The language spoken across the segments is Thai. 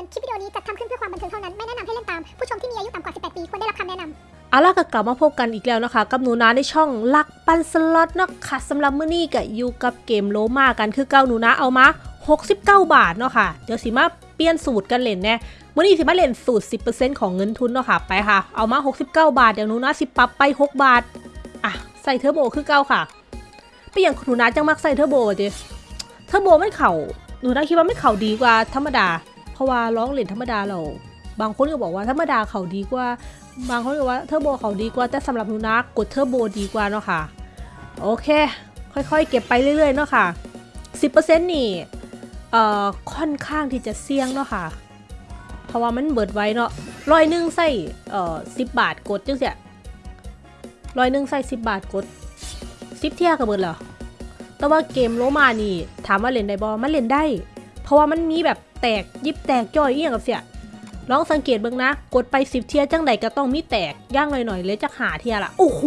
ือน คลิปวิดีโอนี้จัดทำขึ้นเพื่อความบันเทิงเท่านั้น ไม่แนะนำให้เล่นตาม ผู้ชมที่มีอายุต่ำกว่า 18 ปี ควรได้รับคำแนะนำ เอาล่ะก็กลับมาพบกันอีกแล้วนะคะ กับหนูนาในช่องลักปันสล็อตเนาะค่ะสำหรับมื้อนี้ก็อยู่กับเกมโลมากันคือเก้าหนูนาเอามา 69 บาทเนาะค่ะ เดี๋ยวสิมาเปลี่ยนสูตรกันเล่นแน่มื้อนี้สิมาเล่นสูตร 10%ของเงินทุนเนาะค่ะไปค่ะ เอามา 69 บาทเดี๋ยวหนูนาสิปรับไป 6 บาทอะใส่เทอร์โบคือเก้าค่ะไปอย่างหนูนาจังมักใส่เทอร์โบดิเทอร์โบไม่เข่าหนูนาคิดว่าไม่เข่าดีกว่าธรรมดา เพราะว่าร้องเล่นธรรมดาเรา บางคนก็บอกว่าธรรมดาเขาดีกว่า บางคนก็ว่าเทอร์โบเขาดีกว่าแต่สำหรับหนูนะกดเทอร์โบดีกว่าเนาะค่ะ โอเค ค่อยๆ เก็บไปเรื่อยๆเนาะค่ะ 10%นี่เอ่อค่อนข้างที่จะเสี่ยงเนาะค่ะ เพราะว่ามัน bet ไว้เนาะร้อยหนึ่งใส่เอ่อสิบาทกดจังเสียร้อยหนึ่งใส่สิบบาทกดสิบเที่ยก็เบิดเหรอแต่ว่าเกมโลมานี่ถามว่าเล่นได้บอมันเล่นได้ เพราะว่ามันมีแบบ แตก ยิบแตกจ่อยเอียงกับเสียลองสังเกตเบิ่งนะ กดไปสิบเทียจังใดก็ต้องมีแตกย่างหน่อยๆเลยจะหาเทียละโอ้โห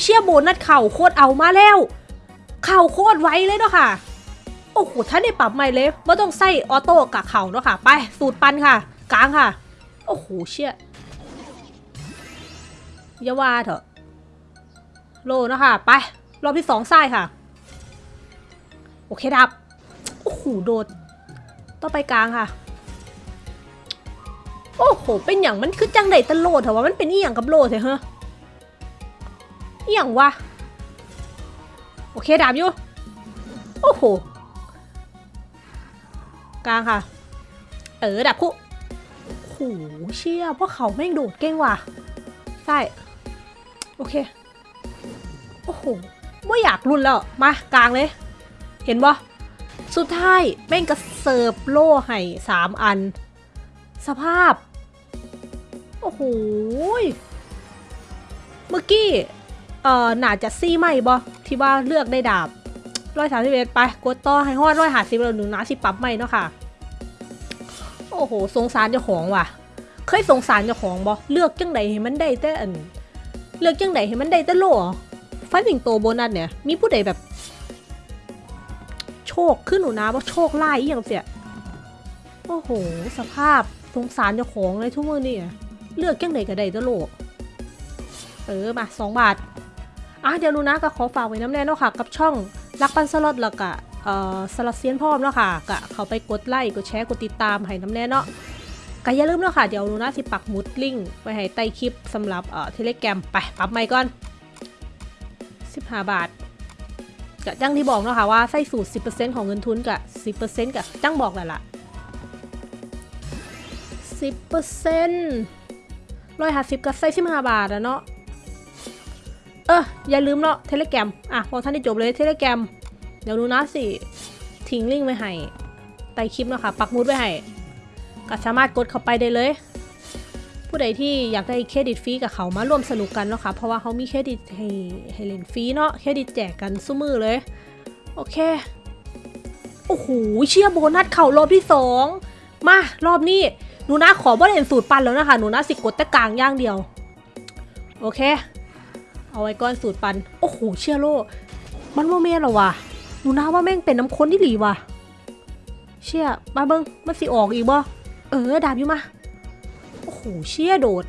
เชี่ยโบนัสเข่าโคตรเอามาแล้ว เข่าโคตรไวเลยเนาะค่ะ โอ้โหถ้าได้ปรับใหม่เลยว่ต้องใส่ออโต้กับเข่าเนาะค่ะ ไปสูตรปันค่ะกลางค่ะ โอ้โหเชี่ยอยาวาเถอะ โลเนาะค่ะ ไป รอบที่สองไส้ค่ะ โอเคดับ โอ้โหโดด ต่อไปกลางค่ะ โอ้โห เป็นอย่างมันคือจังไดตะโลดเถอะว่ามันเป็นอีหยังกับโลดเถอเฮ้อีหยังวะ โอเคดาบอยู่ โอ้โห กลางค่ะ เออดาบคู่โอ้โหเชี่ยพวกเขาแม่งโดดเก่งว่ะใช่โอเค โอ้โหว่อยากรุนแล้ว มากลางเลย เห็นปะสุดท้ายแม่งก็ เสิร์ฟโล่ให้สามอัน สภาพ โอ้โหเมื่อกี้ เอ่อหนาจะซี่ไหมบอที่ว่าเลือกได้ดาบร้อยสามสิบเอ็ดไปกดต่อให้ฮอดร้อยหาสิบแล้วหนึ่งนะสิปรับไหมเนาะค่ะ โอ้โห สงสารเจ้าของว่ะ เคยสงสารเจ้าของบอเลือกจังไดให้มันได้แต่อัน เลือกจังไดให้มันได้แต่โล่ฟันสิงโตโบนัสเนี่ย มีผู้ใดแบบ คขึ้นหนูนะว่าโชคไล่อหย่างเสียโอ้โห สภาพสงสารเจ้าของเลยทุกมือนี่เลือกจังไหนก็ได้ตะโลกเออมาสองบาทอะเดี๋ยวรู้นะก็ขอฝากไว้น้ำแน่เนาะค่ะ กับช่องรักปันสล็อตแล้วก็เอ่อสลัดเซียนพร้อมเนาะค่ะก็เขาไปกดไลค์กดแชร์กดติดตามให้น้ำแน่เนาะก็อย่าลืมเนาะค่ะเดี๋ยวรู้นะสิปักมุดลิงไว้ให้ใต้คลิปสำหรับเอ่อเทเลแกรมไปปรับใหม่ก่อน 15 บาท ก็จังที่บอกเนาะค่ะว่าใส่สูตร 10%ของเงินทุนกับ10%กับจังบอกแหละล่ะสิบเปอร์เซ็นต์ร้อยห้าสิบกับไส้สิบห้าบาทอะเนาะเอออย่าลืมเนาะเทเลแกรมอะพอท่านได้จบเลยเทเลแกรมเดี๋ยวดูนะสิทิ้งลิงก์ไว้ให้ใต้คลิปเนาะค่ะปักหมุดไว้ให้ก็สามารถกดเข้าไปได้เลย ผู้ใดที่อยากได้เครดิตฟรีกับเขามาร่วมสนุกกันเนาะค่ะเพราะว่าเขามีเครดิตให้ให้เล่นฟรีเนาะเครดิตแจกกันสู้มือเลย โอเค โอ้โหเชียร์โบนัสเข่ารอบที่สองมารอบนี้หนูนะขอบ่เล่นสูตรปั่นแล้วนะคะหนูนะสิกดแต่กลางอย่างเดียว โอเค เอาไว้ก้อนสูตรปัน โอ้โหเชื่อโลมันโมเมนเหรอวะหนูนะว่าแม่งเป็นน้ำข้นที่หลีวะเชี่ยมาเบิ้งมันสิออกอีกบ่เออดาบอยู่มา โอ้โหเชี่ยโดด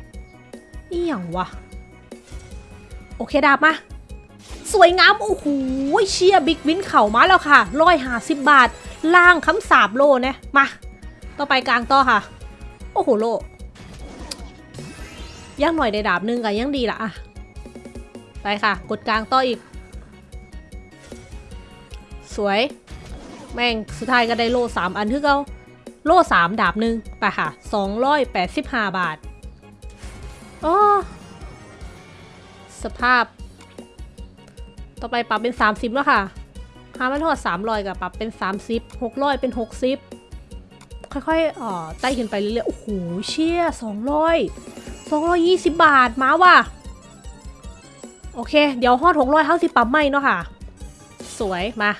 นี่อย่างวะ โอเคดาบมา สวยงาม โอ้โหเชี่ยบิ๊กวินเข่ามาแล้วค่ะร้อยหาสิบบาท ล่างคำสาบโลเนี่ยมา ต่อไปกลางต่อค่ะ โอ้โหโลย่างหน่อยได้ดาบหนึงก็ยังดีละอะไปค่ะ กดกลางต่ออีก สวย แม่งสุดท้ายก็ได้โลสามอันคือเกา โลสามดาบหนึ่งไปค่ะสองร้อยแปดสิบห้าบาทอ๋อสภาพ ต่อไปปรับเป็นสามสิบแล้วค่ะหามันทอดสามร้อยกับปรับเป็นสามสิบหกร้อยเป็นหกสิบค่อยๆอ่อไต่ขึ้นไปเรื่อยๆ โอ้โห เชี่ยสองร้อยสองร้อยยี่สิบบาท มาว่ะ โอเค เดี๋ยวฮอดหกร้อยเท่าสิบปั๊มไม่เนาะค่ะ สวย มา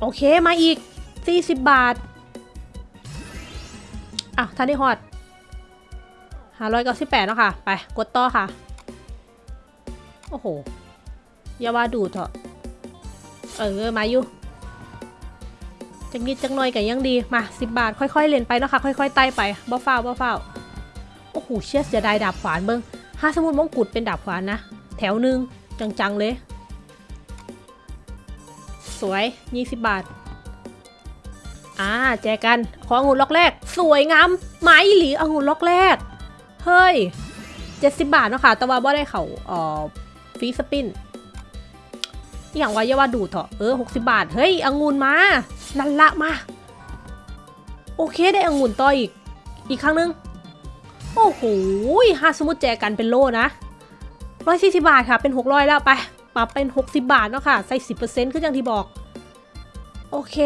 โอเค มาอีกสี่สิบบาท อะท่านได้ฮอดห้าร้อยเก้าสิบแปดเนาะค่ะ ไป กดต่อค่ะ โอ้โห อย่าว่าดูเถอะ เออ มาอยู่ใจจักนิดจักหน่อยก็ยังดี มา10บบาท ค่อยๆ เล่นไปเนาะค่ะ ค่อยๆ ไต่ไปบ่ฟ้าวบ่ฟ้าวโอ้โห เชี่ยเสียดายดาบขวานเบิ้งถ้าสมมติมงกุฎเป็นดาบขวานนะ แถวหนึ่งจังๆ เลย สวย20บาท อ่าแจกัน ขอองุ่นล็อกแรก สวยงามไม้หลีองุ่นล็อกแรก เฮ้ย70บาทเนาะค่ะ แต่ว่าบ่ได้เขาเอ่อฟีสปินอย่างว่าอย่าว่าดูดเถอะเออ60บาท เฮ้ยองุ่นมา นั่นละมา โอเคได้องุ่นต่ออีก อีกครั้งนึง โอ้โหห้าสมมุติแจกันเป็นโลนะร้อยสี่สิบาทค่ะ เป็นหกร้อยแล้วไปปรับเป็น60บาทเนาะค่ะ ใส่สิบเปอร์เซ็นต์คืออย่างที่บอก โอเค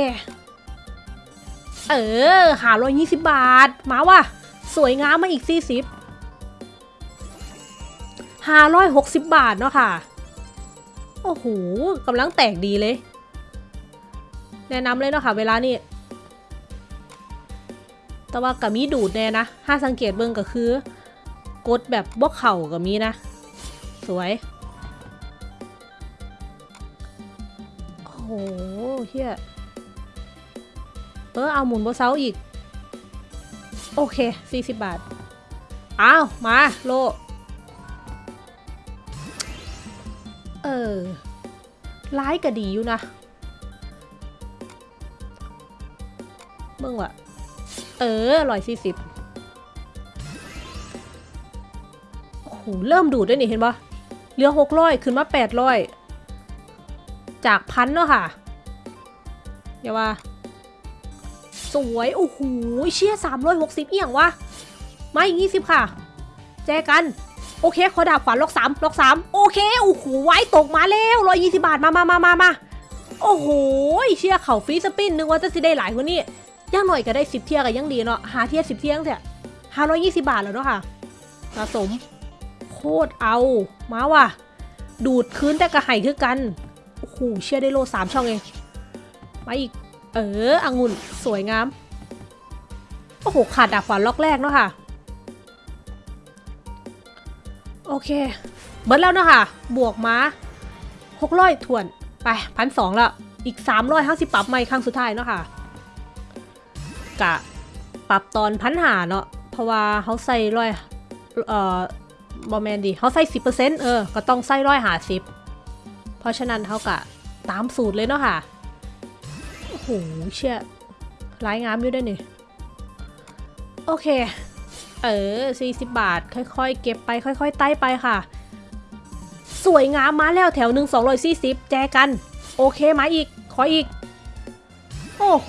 เออ หาร้อยยี่สิบบาท มาว่ะ สวยงามมาอีกสี่สิบห้าร้อยหกสิบบาทเนาะค่ะ โอ้โหกำลังแตกดีเลย แนะนำเลยเนาะค่ะ เวลานี่ แต่ว่ากับมีดูดแน่นะ ถ้าสังเกตเบิ่งก็คือ กดแบบบวกเข่ากับมีนะ สวย โอ้โหเฮีย เออเอาหมุนบเซาอีก โอเค 40 บาท อ้าว มา โล เออ ร้ายก็ดีอยู่นะเบิ่งว่ะเออร้อยสี่สิบโอ้โห เริ่มดูดด้วยนี่เห็นปะเหลือหกร้อยขึ้นมาแปดร้อยจากพันเนาะค่ะอย่าว่า สวย โอ้โห เชี่ยสามร้อยหกสิบเอียงวะมาอีกยี่สิบค่ะ แจกัน โอเค ขอดาบขวานล็อกสามล็อกสามโอเค โอ้โห ไว้ตกมาแล้วร้อยยี่สิบาท มามามามามาโอ้โห เชี่ยเข่าฟรีสปินนึกว่าจะสิได้หลายกว่านี้ย่างหน่อยก็ได้สิบเที่ยก็ยังดีเนาะ หาเที่ยสิบเที่ยงเถอะห้าร้อยยี่สิบาทแล้วเนาะค่ะ สะสม โคตรเอา มาว่ะ ดูดคืนแต่กระไห่คือกัน โอ้โห เชื่อได้โลสามช่องเองมาอีก เออองุ่นสวยงาม โอ้โห ขาดดาบขวานล็อกแรกเนาะค่ะ โอเค เบิร์ดแล้วเนาะค่ะ บวกมาหกร้อยถ่วน ไปพันสองล้วอีกสามร้อยห้าสิบปรับใหม่ครั้งสุดท้ายเนาะค่ะ กะ ปรับตอนพันหาเนาะ เพราะว่าเขาใส่ร้อยเอ่อบอแมนดีเขาใส่สิบเปอร์เซ็นต์เออ ก็ต้องใส่ร้อยหาสิบเพราะฉะนั้นเขากะตามสูตรเลยเนาะค่ะ เชี่ยร้ายงามอยู่ด้วยนี่ โอเค เออ 40 บาท ค่อยๆ เก็บไป ค่อยๆ ไต่ไปค่ะ สวยงามมาแล้วแถวหนึ่ง240แจกัน โอเคมาอีก ขออีก โอ้โห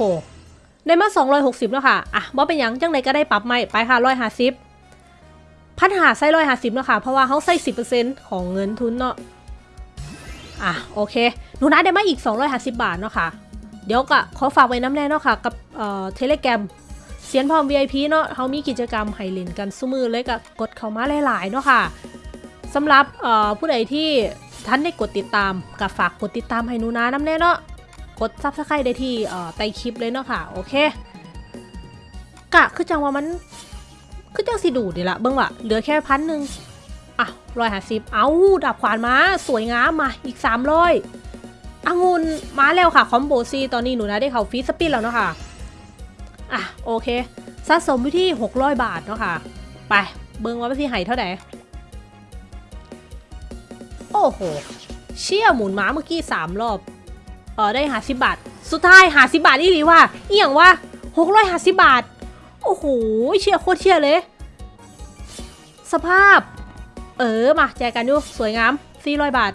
ได้มา 260 แล้วค่ะ อะบ่เป็นยังจังไดก็ได้ปรับใหม่ ไปค่ะ150พันหาใส่150แล้วค่ะ เพราะว่าเขาใส่10%ของเงินทุนเนาะ อะ โอเค หนูนะได้มาอีก 250 บาทเนาะค่ะ เดี๋ยวก็ขอฝากไว้น้ำแน่เนาะค่ะ กับเอ่อเทเลแกรมเสียนพร้อม VIP เนาะเขามีกิจกรรมให้เล่นกันซุมือเลยก็กดเข้ามาหลายๆเนาะค่ะสำหรับเอ่อผู้ใดที่ท่านได้กดติดตามก็ฝากกดติดตามให้หนูนะน้ำแน่เนาะกด subscribe ได้ที่เอ่อใต้คลิปเลยเนาะค่ะโอเคกะคือจังว่ามันคือจังสิดูดีละเบิ่งว่ะเหลือแค่พันหนึ่งอะร้อยห้าสิบเอาดาบขวานมา สวยงามมาอีกสามร้อย องุ่นมาแล้วค่ะ combo ซีตอนนี้หนูนะได้เขา free spin แล้วเนาะค่ะอะโอเคสะสมไปที่ 600 บาทเนาะค่ะ ไป เบิ่งว่าพี่ไห่เท่าไหร่โอ้โห เชี่ยหมุนม้าเมื่อกี้ 3 รอบ เออได้หาสิบาท สุดท้ายหาสิบาทอีหลีว่ะเอียงว่าหกร้อยหาสิบาท โอ้โห เชี่ยโคตรเชี่ยเลย สภาพ เออ มาแจกกันอยู่สวยงาม400บาท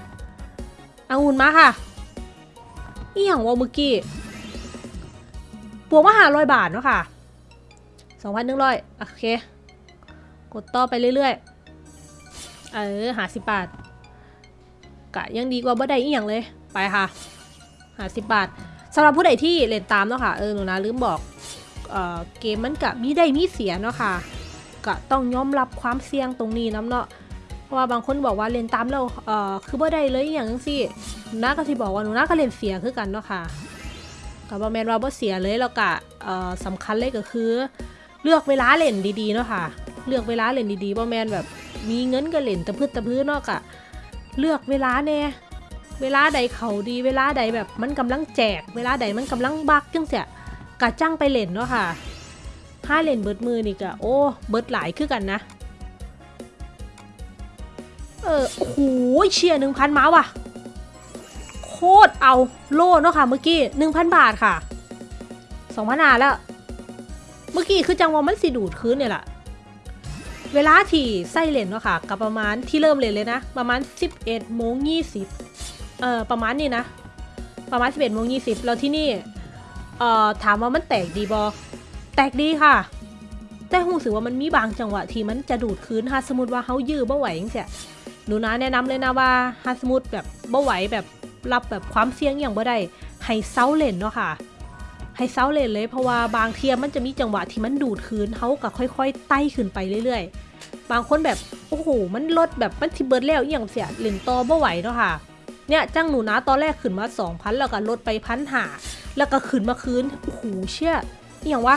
องุ่นมาค่ะ อียงว่าเมื่อกี้บวกมาหาร้อยบาทเนาะค่ะสองพันหนึ่งร้อยโอเค กดต่อไปเรื่อยๆ เออหาสิบบาทกะยังดีกว่าบ่ได้อีหยังเลย ไปค่ะหาสิบบาทสำหรับผู้ใดที่เล่นตามเนาะค่ะเออหนูนะลืมบอกเออเกมมันกะมีได้มีเสียเนาะค่ะกะต้องยอมรับความเสี่ยงตรงนี้น้ำเนาะ เพราะว่าบางคนบอกว่าเล่นตามแล้วเอ่อคือบ่ได้เลยอย่างสิหนูนาก็ที่บอกว่าหนูนาก็เล่นเสียคือกันเนาะค่ะกับบอแมนว่าบ่เสียเลยแล้วก็เอ่อสำคัญเลยก็คือ เลือกเวลาเล่นดีๆเนาะค่ะ เลือกเวลาเล่นดีๆบ่แมนแบบมีเงินก็เล่นตะพืดตะพื้นเนาะกะเลือกเวลาแน่เวลาใดเขาดีเวลาใดแบบมันกำลังแจก เวลาใดมันกำลังบักจังเสียกะจ้างไปเล่นเนาะค่ะห้าเล่นเบิดมือนี่กะโอ้เบิดหลายคือกันนะ เออโอ้โหเชียร์หนึ่งพันม้าว่ะ โคตรเอาโล่เนาะค่ะเมื่อกี้หนึ่งพันบาทค่ะสองพันอาแล้ว เมื่อกี้คือจังหวะมันสิดูดคืนเนี่ยแหละเวลาที่ไส้เลนเนาะค่ะ กับประมาณที่เริ่มเลนเลยนะ ประมาณ 11โมง20เอ่อประมาณนี้นะ ประมาณ 11โมง20 แล้วที่นี่เอ่อถามว่ามันแตกดีบอแตกดีค่ะ แต่รู้สึกว่ามันมีบางจังหวะที่มันจะดูดคืนถ้าสมมติว่าเฮายื้อบ่ไหวจังซี่ หนูนะแนะนำเลยนะว่าถ้าสมมติแบบบ่ไหวแบบรับแบบความเสี่ยงอย่างบ่ได้ให้เซาเล่นเนาะค่ะให้เซาเล่นเลยเพราะว่าบางเทียมันจะมีจังหวะที่มันดูดคืนเฮาก็ค่อย ๆ ไต่ขึ้นไปเรื่อย ๆ บางคนแบบโอ้โหมันลดแบบมันทิเบิร์ดแล้วอย่างเสียเล่นต่อบ่ไหวเนาะค่ะเนี่ยจ้างหนูนะตอนแรกขึ้นมา 2,000 แล้วก็ลดไปพันหาแล้วก็ขึ้นมาคืนโอ้โหเชี่ยอย่างวะ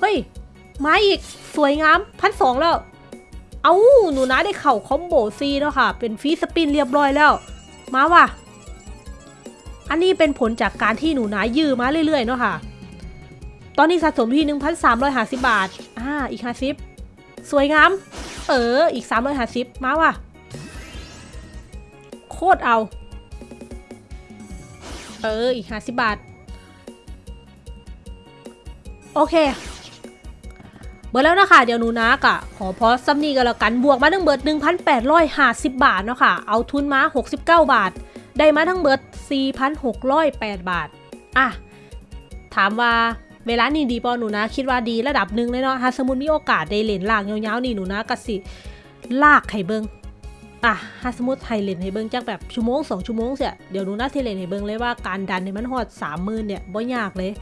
เฮ้ยมาอีกสวยงามพันสองแล้ว เอาหนูนะได้เข่าคอมโบซีแล้วค่ะ เป็นฟีสปินเรียบร้อยแล้ว มาว่ะ อันนี้เป็นผลจากการที่หนูนะยื้อมาเรื่อยๆเนาะค่ะ ตอนนี้สะสมที่ 1,350 บาท อ่า อีก 50 สวยงาม เออ อีก 350 มาว่ะ โคตรเอา เออ อีก 50 บาท โอเค เบิดแล้วนะคะเดี๋ยวหนูนะกะขอพอซ่ำนี่กันแล้วกันบวกมาทั้งเบิร์ด1,850 บาทเนาะค่ะเอาทุนมา 69 บาท ได้มาทั้งเบิร์ด4,608 บาทอะถามว่าเวลานี่ดีปอหนูนะ คิดว่าดีระดับหนึ่งเลยเนาะถ้าสมมติมีโอกาสได้เล่นลากยาวๆนี่หนูนะกะสิลากให้เบิ่งอะถ้าสมมติไทยเล่นให้เบิงจากแบบชั่วโมงสองชั่วโมงเสียเดี๋ยวหนูนะที่เล่นให้เบิงเลยว่าการดันเนี่ยมันหอดสามหมื่นเนี่ยบ่ยากเลย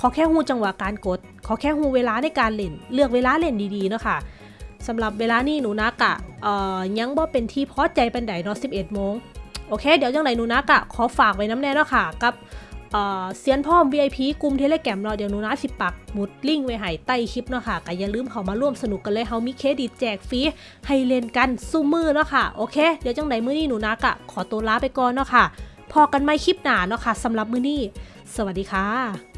ขอแค่หูจังหวะการกด ขอแค่หูเวลาในการเล่น เลือกเวลาเล่นดีๆเนาะค่ะสำหรับเวลานี่หนูนักอะเอ่อยังบ่เป็นที่พอใจปันไดเนาะ11โมงโอเค เดี๋ยวจังไหนหนูนักอะขอฝากไว้น้ำแน่เนาะค่ะ กับเซียนพ่อม VIP กลุ่มเทเลแกรมเนาะเดี๋ยวหนูนะสิปักมุดลิงไว้ให้ใต้คลิปเนาะค่ะก็อย่าลืมเข้ามาร่วมสนุกกันเลยเฮามีเครดิตแจกฟรีให้เล่นกันสู้มือเนาะค่ะโอเค เดี๋ยวจังไหนมื้อนี้หนูนักอะขอตัวลาไปก่อนเนาะค่ะพอกันไม่คลิปหนาเนาะค่ะสำหรับมื้อนี้ สวัสดีค่ะ